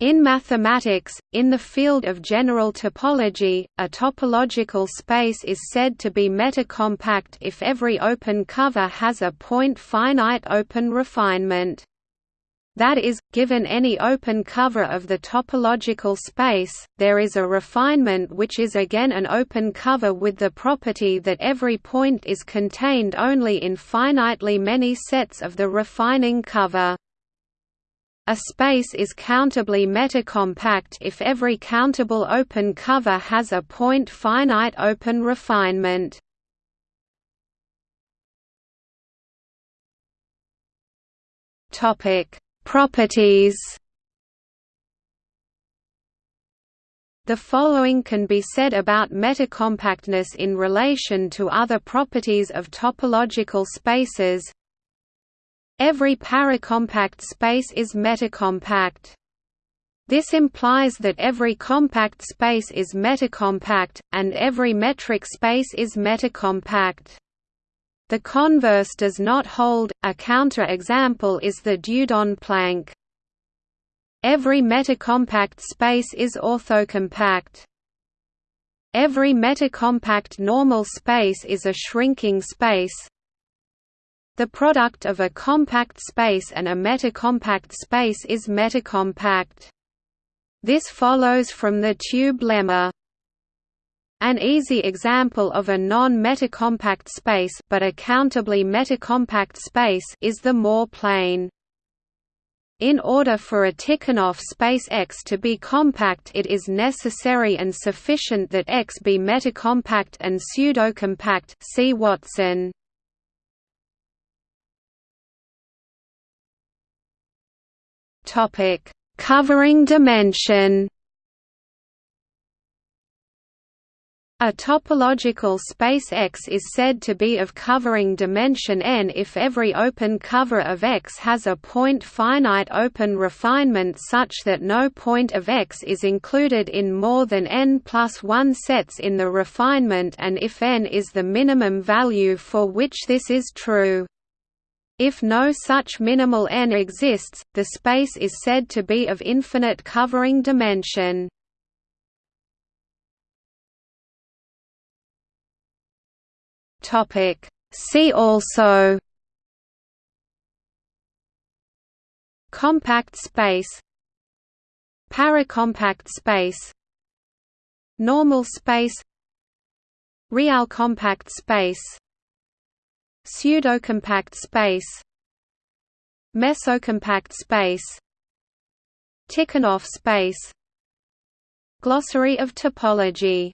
In mathematics, in the field of general topology, a topological space is said to be metacompact if every open cover has a point-finite open refinement. That is, given any open cover of the topological space, there is a refinement which is again an open cover with the property that every point is contained only in finitely many sets of the refining cover. A space is countably metacompact if every countable open cover has a point-finite open refinement. Topic: Properties. The following can be said about metacompactness in relation to other properties of topological spaces. Every paracompact space is metacompact. This implies that every compact space is metacompact, and every metric space is metacompact. The converse does not hold, a counter-example is the Dieudonne-plank. Every metacompact space is orthocompact. Every metacompact normal space is a shrinking space, the product of a compact space and a metacompact space is metacompact. This follows from the tube lemma. An easy example of a non-metacompact space but a countably metacompact space is the Moore plane. In order for a Tikhonov space X to be compact it is necessary and sufficient that X be metacompact and pseudocompact see Watson. Topic: Covering dimension. A topological space X is said to be of covering dimension n if every open cover of X has a point-finite open refinement such that no point of X is included in more than n plus 1 sets in the refinement and if n is the minimum value for which this is true. If no such minimal n exists, the space is said to be of infinite covering dimension. See also Compact space Paracompact space Normal space Real compact space Pseudocompact space Mesocompact space Tikhonov space. Glossary of topology